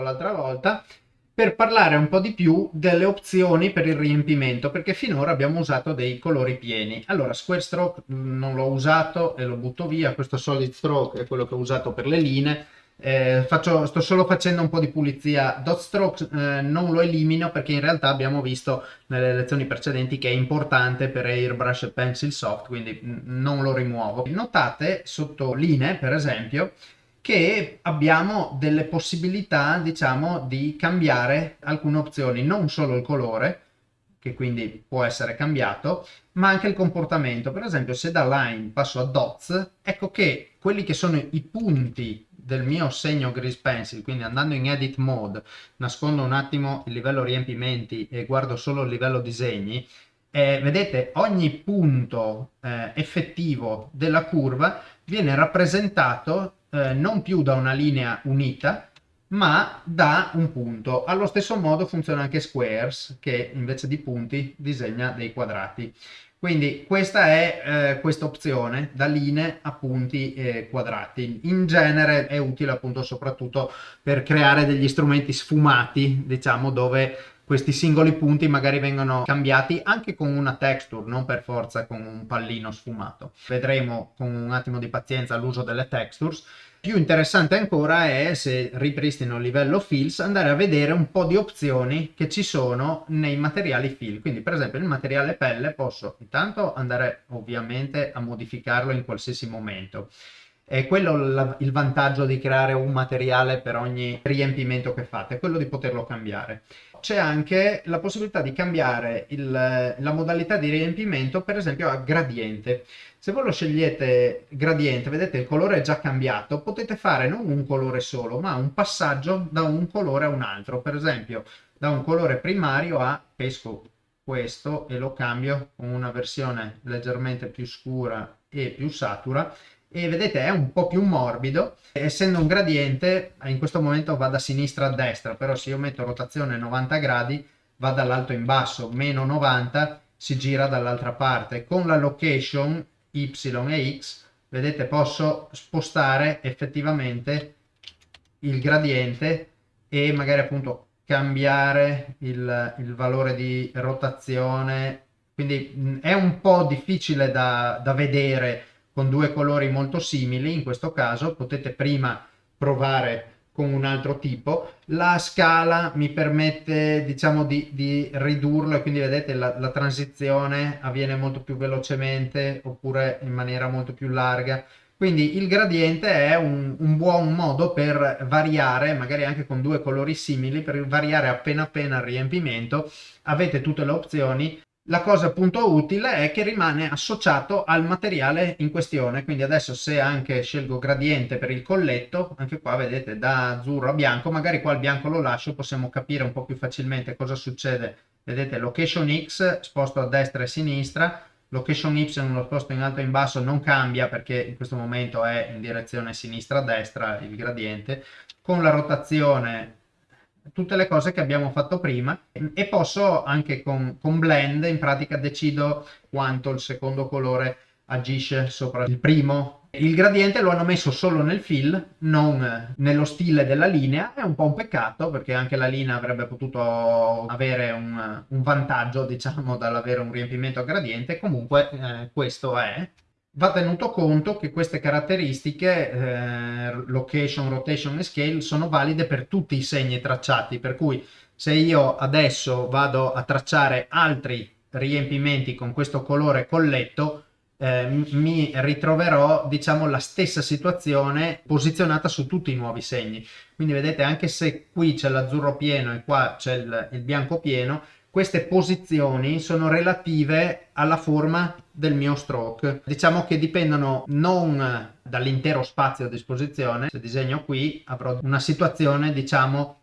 fatto l'altra volta, per parlare un po' di più delle opzioni per il riempimento, perché finora abbiamo usato dei colori pieni. Allora, Square Stroke mm, non l'ho usato e lo butto via, questo Solid Stroke è quello che ho usato per le linee, eh, faccio, sto solo facendo un po' di pulizia. Dot stroke eh, non lo elimino perché in realtà abbiamo visto nelle lezioni precedenti che è importante per Airbrush e Pencil Soft, quindi non lo rimuovo. Notate sotto linee, per esempio, che abbiamo delle possibilità, diciamo, di cambiare alcune opzioni, non solo il colore, che quindi può essere cambiato, ma anche il comportamento. Per esempio, se da line passo a dots, ecco che quelli che sono i punti del mio segno Grease Pencil, quindi andando in Edit Mode, nascondo un attimo il livello riempimenti e guardo solo il livello disegni, eh, vedete ogni punto eh, effettivo della curva viene rappresentato eh, non più da una linea unita, ma da un punto. Allo stesso modo funziona anche Squares, che invece di punti disegna dei quadrati. Quindi questa è eh, questa opzione da linee a punti e quadrati. In genere è utile appunto soprattutto per creare degli strumenti sfumati, diciamo, dove questi singoli punti magari vengono cambiati anche con una texture, non per forza con un pallino sfumato. Vedremo con un attimo di pazienza l'uso delle textures più interessante ancora è, se ripristino il livello fills, andare a vedere un po' di opzioni che ci sono nei materiali fill. Quindi per esempio il materiale pelle posso intanto andare ovviamente a modificarlo in qualsiasi momento. È quello la, il vantaggio di creare un materiale per ogni riempimento che fate, quello di poterlo cambiare. C'è anche la possibilità di cambiare il, la modalità di riempimento per esempio a gradiente. Se voi lo scegliete gradiente, vedete il colore è già cambiato, potete fare non un colore solo, ma un passaggio da un colore a un altro. Per esempio, da un colore primario a pesco questo e lo cambio con una versione leggermente più scura e più satura e vedete è un po' più morbido. Essendo un gradiente in questo momento va da sinistra a destra però se io metto rotazione 90 gradi va dall'alto in basso meno 90 si gira dall'altra parte. Con la location y e x, vedete posso spostare effettivamente il gradiente e magari appunto cambiare il, il valore di rotazione, quindi è un po' difficile da, da vedere con due colori molto simili, in questo caso potete prima provare con un altro tipo. La scala mi permette diciamo di, di ridurlo e quindi vedete la, la, transizione avviene molto più velocemente oppure in maniera molto più larga. Quindi il gradiente è un, un buon modo per variare, magari anche con due colori simili, per variare appena appena il riempimento. Avete tutte le opzioni la cosa appunto utile è che rimane associato al materiale in questione, quindi adesso se anche scelgo gradiente per il colletto, anche qua vedete da azzurro a bianco, magari qua il bianco lo lascio, possiamo capire un po' più facilmente cosa succede. Vedete location X sposto a destra e a sinistra, location Y lo sposto in alto e in basso, non cambia perché in questo momento è in direzione sinistra-destra il gradiente, con la rotazione tutte le cose che abbiamo fatto prima e posso anche con, con blend in pratica decido quanto il secondo colore agisce sopra il primo. Il gradiente lo hanno messo solo nel fill, non nello stile della linea, è un po' un peccato perché anche la linea avrebbe potuto avere un, un vantaggio, diciamo, dall'avere un riempimento a gradiente, comunque eh, questo è va tenuto conto che queste caratteristiche, eh, location, rotation e scale, sono valide per tutti i segni tracciati, per cui se io adesso vado a tracciare altri riempimenti con questo colore colletto, eh, mi ritroverò diciamo la stessa situazione posizionata su tutti i nuovi segni. Quindi vedete anche se qui c'è l'azzurro pieno e qua c'è il, il bianco pieno queste posizioni sono relative alla forma del mio stroke. Diciamo che dipendono non dall'intero spazio a disposizione, se disegno qui avrò una situazione diciamo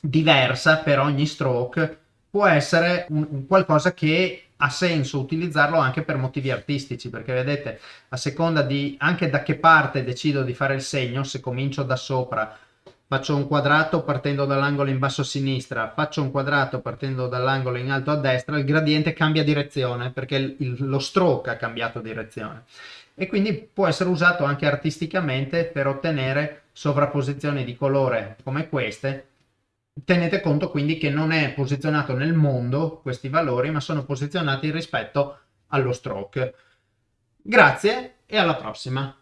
diversa per ogni stroke, può essere un, un qualcosa che ha senso utilizzarlo anche per motivi artistici perché vedete a seconda di anche da che parte decido di fare il segno se comincio da sopra faccio un quadrato partendo dall'angolo in basso a sinistra, faccio un quadrato partendo dall'angolo in alto a destra, il gradiente cambia direzione perché il, lo stroke ha cambiato direzione e quindi può essere usato anche artisticamente per ottenere sovrapposizioni di colore come queste. Tenete conto quindi che non è posizionato nel mondo questi valori, ma sono posizionati rispetto allo stroke. Grazie e alla prossima!